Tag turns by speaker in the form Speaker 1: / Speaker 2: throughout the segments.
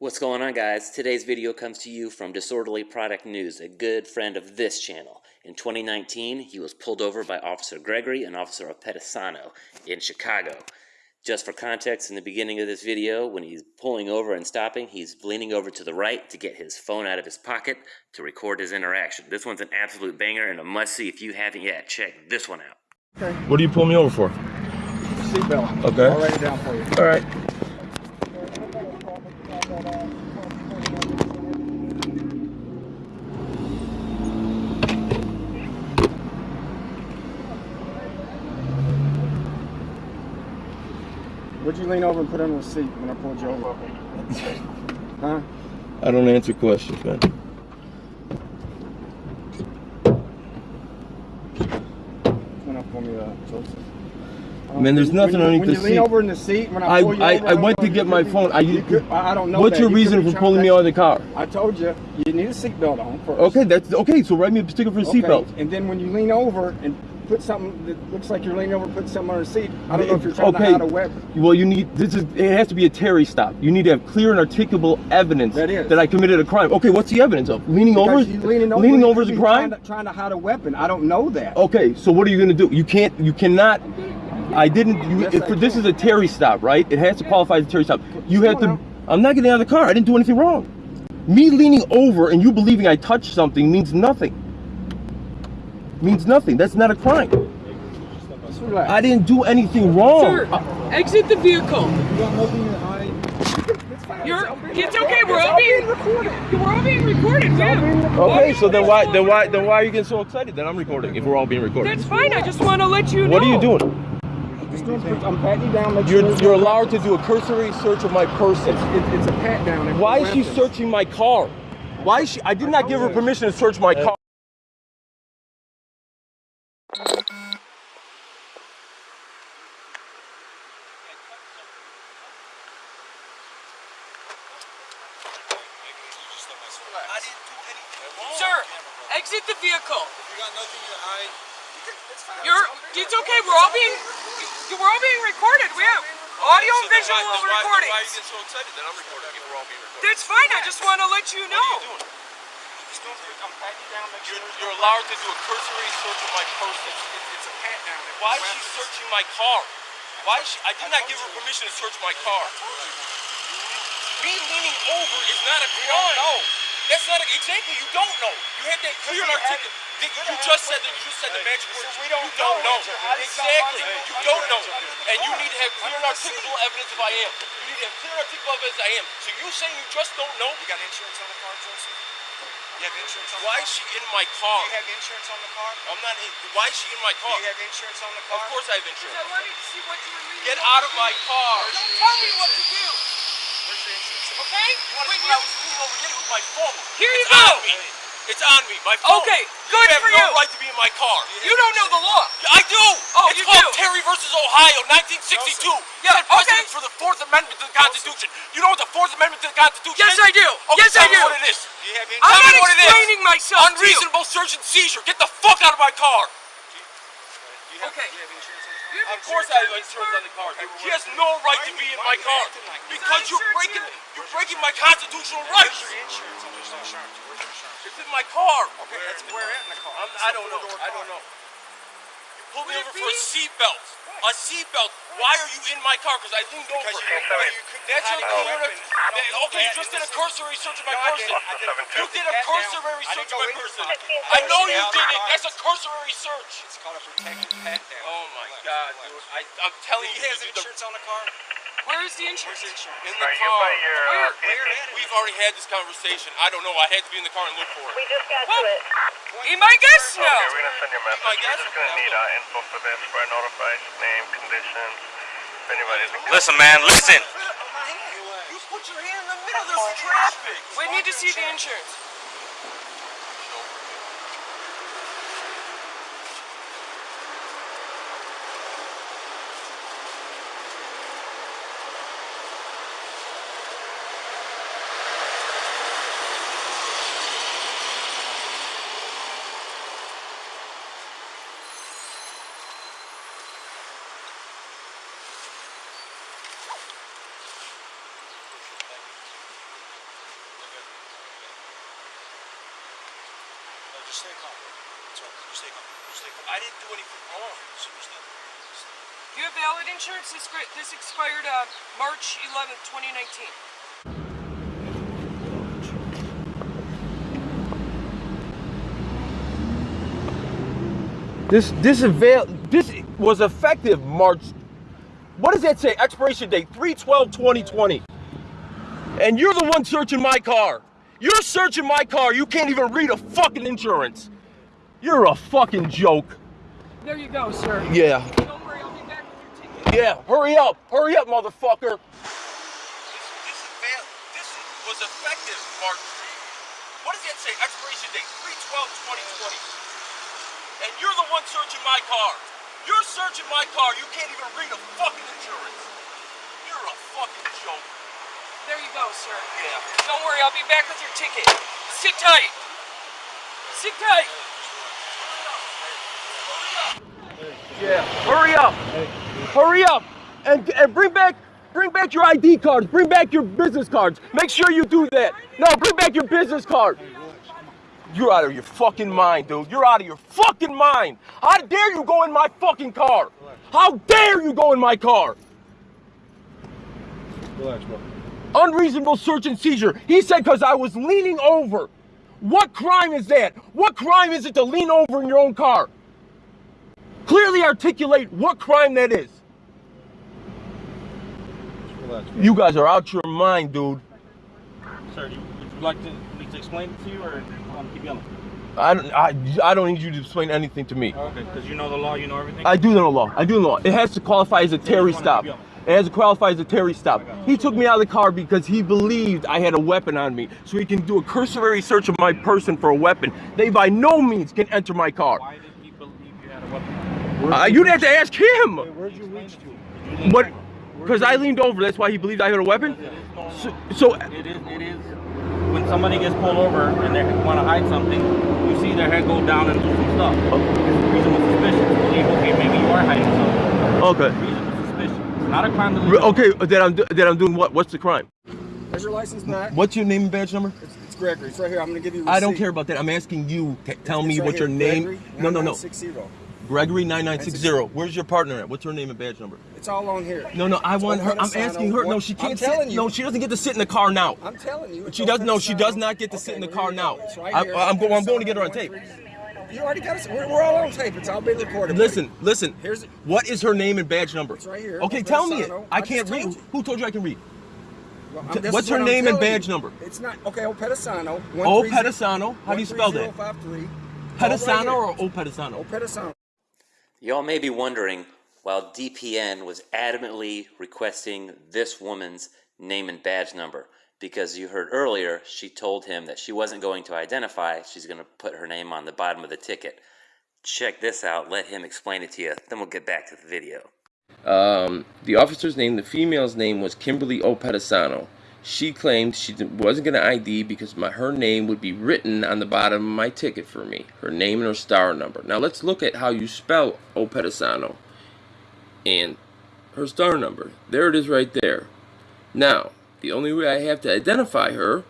Speaker 1: What's going on guys? Today's video comes to you from Disorderly Product News, a good friend of this channel. In 2019, he was pulled over by Officer Gregory and Officer O Pedisano in Chicago. Just for context, in the beginning of this video, when he's pulling over and stopping, he's leaning over to the right to get his phone out of his pocket to record his interaction. This one's an absolute banger and a must-see if you haven't yet. Check this one out.
Speaker 2: Okay.
Speaker 3: What do you pull me over for?
Speaker 2: Seatbelt.
Speaker 3: Okay.
Speaker 2: I'll write it down for you.
Speaker 3: All right.
Speaker 2: Would you lean over and put under the seat when I pulled you over? huh?
Speaker 3: I don't answer questions, man.
Speaker 2: Went up for me, uh, Joseph.
Speaker 3: Man, there's nothing
Speaker 2: when
Speaker 3: underneath
Speaker 2: when
Speaker 3: the
Speaker 2: you lean over in the seat when I,
Speaker 3: I-
Speaker 2: pull you
Speaker 3: I-
Speaker 2: over,
Speaker 3: I went to get my
Speaker 2: be-
Speaker 3: phone. I-
Speaker 2: you could- I I don't know.
Speaker 3: What's
Speaker 2: that.
Speaker 3: your
Speaker 2: You
Speaker 3: reason for pulling me out of the car?
Speaker 2: I told you you need a seatbelt on first.
Speaker 3: Okay, that's okay. So write me a sticker for a
Speaker 2: Okay,
Speaker 3: seatbelt.
Speaker 2: And then when you lean over and put something that looks like you're leaning over, put something on the seat. I don't know uh, if you're trying to hide a weapon.
Speaker 3: Well, you need this is it has to be a Terry stop. You need to have clear and articulable evidence
Speaker 2: That is.
Speaker 3: That I committed a crime. Okay, what's the evidence of leaning over?
Speaker 2: Because you leaning over,
Speaker 3: leaning over is a crime.
Speaker 2: Trying to, trying to hide a weapon. I don't know that.
Speaker 3: Okay, so what are you gonna do? You can't. You cannot. I didn't. You,
Speaker 2: Yes,
Speaker 3: if,
Speaker 2: I
Speaker 3: this is a Terry stop, right? It has to qualify as a Terry stop. You have to. I'm not getting out of the car. I didn't do anything wrong. Me leaning over and you believing I touched something means nothing. Means nothing. That's not a crime.
Speaker 2: Relax.
Speaker 3: I didn't do anything wrong.
Speaker 4: Sir, exit the vehicle.
Speaker 2: You got nothing to hide. It's fine.
Speaker 4: You're, it's okay. We're all being
Speaker 2: recorded.
Speaker 4: We're all being recorded,
Speaker 2: all being
Speaker 4: man.
Speaker 2: recorded.
Speaker 3: Okay, so then why then why then why are you getting so excited that I'm recording if we're all being recorded?
Speaker 4: That's fine. I just want to let you know.
Speaker 3: What are you doing?
Speaker 2: I'm patting you down. Make
Speaker 3: You're
Speaker 2: sure
Speaker 3: you're allowed to do a cursory search of my person.
Speaker 2: It's, it, it's a pat down.
Speaker 3: Why is she searching my car? Why is she? I did not give her permission to search my uh,
Speaker 4: car. Exit the vehicle.
Speaker 5: You got nothing to hide.
Speaker 4: You're. It's okay. We're all being. We're all being recorded. We have audio and visual
Speaker 5: Then why, then why are you getting so excited that I'm recording if we're all being recorded?
Speaker 4: That's fine. I just want to let you know.
Speaker 5: What are you doing? You're, you're allowed to do a cursory search of my person.
Speaker 2: It's a pat down.
Speaker 5: Why is she searching my car? Why is she? I did not give her permission to search my car. Me leaning over is not a crime. No, that's not a, exactly. You don't know. You had that clear and articulate. You just said that. You just said the magic words.
Speaker 2: we don't
Speaker 5: you don't
Speaker 2: know.
Speaker 5: know. Exactly. You don't know. And you need to have clear and articulable evidence if I am. You need to have clear and articulable evidence I am. So you saying you just don't know?
Speaker 6: You got insurance on the car, Joseph? You have insurance on
Speaker 5: Why
Speaker 6: the car?
Speaker 5: Why is she in my car?
Speaker 6: Do you have insurance on the car?
Speaker 5: I'm not. In, why is she in my
Speaker 6: Do
Speaker 5: car?
Speaker 6: you have insurance on the car?
Speaker 5: Of course I have insurance.
Speaker 4: I wanted to see what you were leaning
Speaker 5: Get out of my car.
Speaker 4: Don't tell me what to do.
Speaker 6: Where's your insurance?
Speaker 4: Okay?
Speaker 5: You want to
Speaker 4: When you.
Speaker 5: What I was leaning over getting with my phone?
Speaker 4: Here you
Speaker 5: it's
Speaker 4: go.
Speaker 5: on me. It's on me. My phone.
Speaker 4: Okay,
Speaker 5: You
Speaker 4: good
Speaker 5: have
Speaker 4: for
Speaker 5: no
Speaker 4: you.
Speaker 5: right to be in my car.
Speaker 4: You don't know the law.
Speaker 5: I do.
Speaker 4: Oh,
Speaker 5: it's
Speaker 4: you
Speaker 5: called
Speaker 4: do.
Speaker 5: Terry versus Ohio, 1962.
Speaker 4: Yeah,
Speaker 5: Set precedent
Speaker 4: okay.
Speaker 5: for the Fourth Amendment to the Constitution. You know what the Fourth Amendment to the Constitution
Speaker 4: Yes,
Speaker 5: is?
Speaker 4: I do.
Speaker 5: Okay,
Speaker 4: Yes,
Speaker 5: tell
Speaker 4: I
Speaker 5: me
Speaker 4: do.
Speaker 5: what it is.
Speaker 6: Do you have any
Speaker 4: I'm
Speaker 5: Tell
Speaker 4: not
Speaker 5: what
Speaker 4: explaining myself to you.
Speaker 5: Unreasonable search and seizure. Get the fuck out of my car.
Speaker 6: Do you uh, have,
Speaker 4: Okay.
Speaker 6: Do you have insurance on the car?
Speaker 4: You have
Speaker 5: Of course I have insurance on the car. She has no right to be in my car because you're breaking you're breaking my constitutional rights.
Speaker 6: Insurance on this insurance? Where's insurance?
Speaker 5: It's in my car.
Speaker 6: Okay, that's where at in the car?
Speaker 5: I'm, I don't know. I don't know. You pulled me over for a seatbelt. A seatbelt. Why are you in my car? Because I leaned over.
Speaker 6: Because you, well, you
Speaker 5: That's your
Speaker 6: hide a
Speaker 5: clear.
Speaker 6: weapon. I don't know
Speaker 5: Okay, you just did a cursory search of my
Speaker 6: No, I
Speaker 5: person.
Speaker 6: didn't. I didn't.
Speaker 5: You did a cursory search of my person. I know you did it. That's a cursory search.
Speaker 6: It's called a protected pat down.
Speaker 5: Oh my
Speaker 6: Relax,
Speaker 5: God, dude. I, I'm telling
Speaker 6: He
Speaker 5: you,
Speaker 6: has
Speaker 5: you did
Speaker 6: insurance on the car?
Speaker 4: Where is the
Speaker 6: Where's
Speaker 4: insurance?
Speaker 6: the insurance?
Speaker 5: the, in the car.
Speaker 4: Where?
Speaker 6: Where at?
Speaker 5: We've already had this conversation. I don't know. I had to be in the car and look for it.
Speaker 7: We just got
Speaker 4: Well,
Speaker 7: to it.
Speaker 4: Be my guest now.
Speaker 7: Okay, we're gonna send you a message.
Speaker 5: My guess
Speaker 7: We're just gonna need
Speaker 5: will-
Speaker 7: uh, info for this for a notified name, conditions. If anybody's in
Speaker 1: Listen, man, listen.
Speaker 5: You put your hand in the middle. There's traffic.
Speaker 4: We need to see the insurance.
Speaker 5: Just stay calm. Just stay calm. Just stay calm. I didn't do anything wrong. So just stay.
Speaker 4: You have valid insurance. This this expired uh, March 11th, 2019.
Speaker 3: This this avail this was effective March. What does that say? Expiration date 3/12/2020. And you're the one searching my car. You're searching my car. You can't even read a fucking insurance. You're a fucking joke.
Speaker 4: There you go, sir.
Speaker 3: Yeah.
Speaker 4: Don't worry, I'll be back with your ticket.
Speaker 3: Yeah. Hurry up. Hurry up, motherfucker.
Speaker 5: This, this, this was effective March. What does that say? Expiration date 3/12/2020. And you're the one searching my car. You're searching my car. You can't even read a fucking insurance. You're a fucking joke.
Speaker 4: There you go, sir.
Speaker 5: Yeah.
Speaker 4: Don't worry, I'll be back with your ticket. Sit tight. Sit tight.
Speaker 3: Yeah. Hurry up. Hurry up. And and bring back bring back your ID cards. Bring back your business cards. Make sure you do that. No, bring back your business card. You're out of your fucking mind, dude. You're out of your fucking mind. How dare you go in my fucking car? How dare you go in my car?
Speaker 2: Relax, bro.
Speaker 3: Unreasonable search and seizure. He said because I was leaning over. What crime is that? What crime is it to lean over in your own car? Clearly articulate what crime that is.
Speaker 2: Relax.
Speaker 3: You guys are out your mind, dude.
Speaker 8: Sir, you, would you like to, me to explain it to you or um, keep yelling?
Speaker 3: I don't, I, I don't need you to explain anything to me.
Speaker 8: Okay, because you know the law, you know everything?
Speaker 3: I do know the law. I do know the law. It has to qualify as a Terry stop. It has to qualify as a Terry stop. He took me out of the car because he believed I had a weapon on me. So he can do a cursory search of my person for a weapon. They by no means can enter my car.
Speaker 8: Why did he believe you had a weapon?
Speaker 3: Uh, you'd have to ask him.
Speaker 2: Where'd you reach to?
Speaker 8: Did you lean
Speaker 3: What? Because I leaned over. That's why he believed I had a weapon. So, so
Speaker 8: It is, it is, when somebody gets pulled over and they want to hide something, you see their head go down and do some stuff. It's reasonable suspicion to believe, okay, maybe you are hiding something.
Speaker 3: okay,
Speaker 8: Reasonable suspicion. It's not a crime to leave.
Speaker 3: Okay. Uh, that I'm do- that I'm doing what? What's the crime?
Speaker 2: There's your license back.
Speaker 3: What's your name and badge number?
Speaker 2: It's, it's Gregory. It's right here. I'm gonna give you.
Speaker 3: I don't care about that. I'm asking you. Tell
Speaker 2: It's
Speaker 3: me
Speaker 2: right
Speaker 3: what your
Speaker 2: here,
Speaker 3: name.
Speaker 2: Gregory,
Speaker 3: No, no, no.
Speaker 2: 9960.
Speaker 3: Gregory nine nine six zero. Where's your partner at? What's her name and badge number?
Speaker 2: It's all on here.
Speaker 3: No, no. I
Speaker 2: It's
Speaker 3: want her. I'm asking her. No,
Speaker 2: one-
Speaker 3: she
Speaker 2: I'm
Speaker 3: can't
Speaker 2: telling
Speaker 3: sit.
Speaker 2: you.
Speaker 3: No, she doesn't get to sit in the car now.
Speaker 2: I'm telling you.
Speaker 3: She does.
Speaker 2: open
Speaker 3: No, she does not get to sit in the car now.
Speaker 2: right
Speaker 3: I, I'm, going. I'm going to get her on tape.
Speaker 2: One- You already got us. We're, we're all on tape. It's all being recorded.
Speaker 3: Listen,
Speaker 2: buddy.
Speaker 3: listen.
Speaker 2: Here's-
Speaker 3: What is her name and badge number?
Speaker 2: It's right here.
Speaker 3: Okay,
Speaker 2: Open
Speaker 3: tell me it. I
Speaker 2: I
Speaker 3: can't read.
Speaker 2: told you.
Speaker 3: Who told you I can read?
Speaker 2: Well,
Speaker 3: what's her
Speaker 2: what
Speaker 3: name and badge
Speaker 2: you.
Speaker 3: number?
Speaker 2: It's not okay. O Pedisano.
Speaker 3: O Pedisano. How do you spell that?
Speaker 2: 13053.
Speaker 3: Pedisano or O Pedisano?
Speaker 2: O Pedisano.
Speaker 1: Y'all may be wondering, while DPN was adamantly requesting this woman's name and badge number, because you heard earlier she told him that she wasn't going to identify, she's going to put her name on the bottom of the ticket. Check this out, let him explain it to you, then we'll get back to the video.
Speaker 3: Um, the officer's name, the female's name was Kimberly O. She claimed she wasn't going to ID because my, her name would be written on the bottom of my ticket for me. Her name and her star number. Now let's look at how you spell O. And her star number. There it is right there. Now, the only way I have to identify her,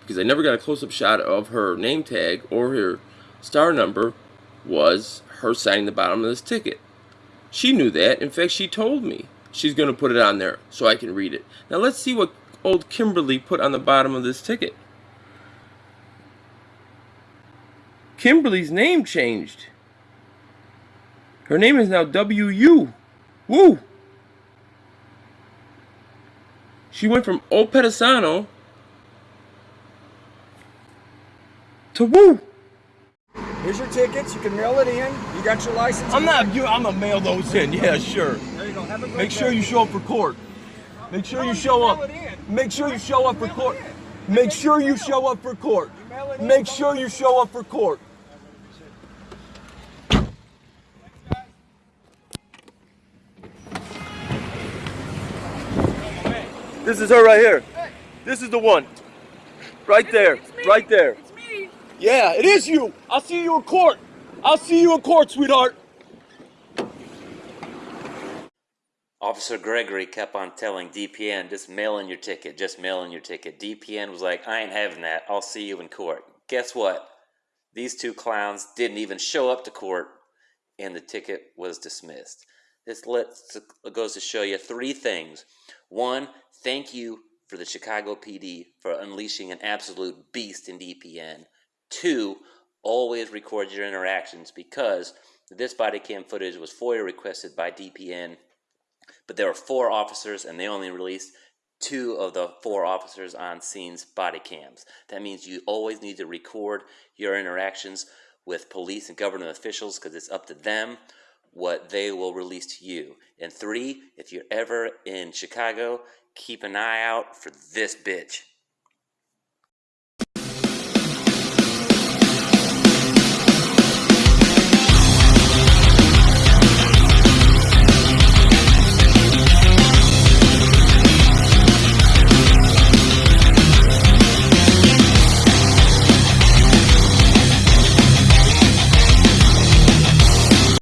Speaker 3: because I never got a close-up shot of her name tag or her star number, was her signing the bottom of this ticket. She knew that. In fact, she told me she's going to put it on there so I can read it. Now let's see what old Kimberly put on the bottom of this ticket. Kimberly's name changed. Her name is now W.U. Woo! She went from O Pedisano to Woo.
Speaker 2: Here's your tickets. You can mail it in. You got your license.
Speaker 3: I'm not you. I'm gonna mail those in. Yeah, sure.
Speaker 2: There you go. Have a great
Speaker 3: Make sure
Speaker 2: day.
Speaker 3: you show up for court. Make sure you show up. Make sure you show up for court. Make sure you show up for court. Make sure you show up for court. This is her right here. This is the one. Right there. Right there.
Speaker 4: It's me.
Speaker 3: Yeah, it is you. I'll see you in court. I'll see you in court, sweetheart.
Speaker 1: Officer Gregory kept on telling DPN, just mail in your ticket, just mail in your ticket. DPN was like, I ain't having that. I'll see you in court. Guess what? These two clowns didn't even show up to court, and the ticket was dismissed. This lets, goes to show you three things. One, thank you for the Chicago PD for unleashing an absolute beast in DPN. Two, always record your interactions because this body cam footage was FOIA requested by DPN, but there were four officers and they only released two of the four officers on scene's body cams. That means you always need to record your interactions with police and government officials because it's up to them what they will release to you. And three, if you're ever in Chicago, keep an eye out for this bitch.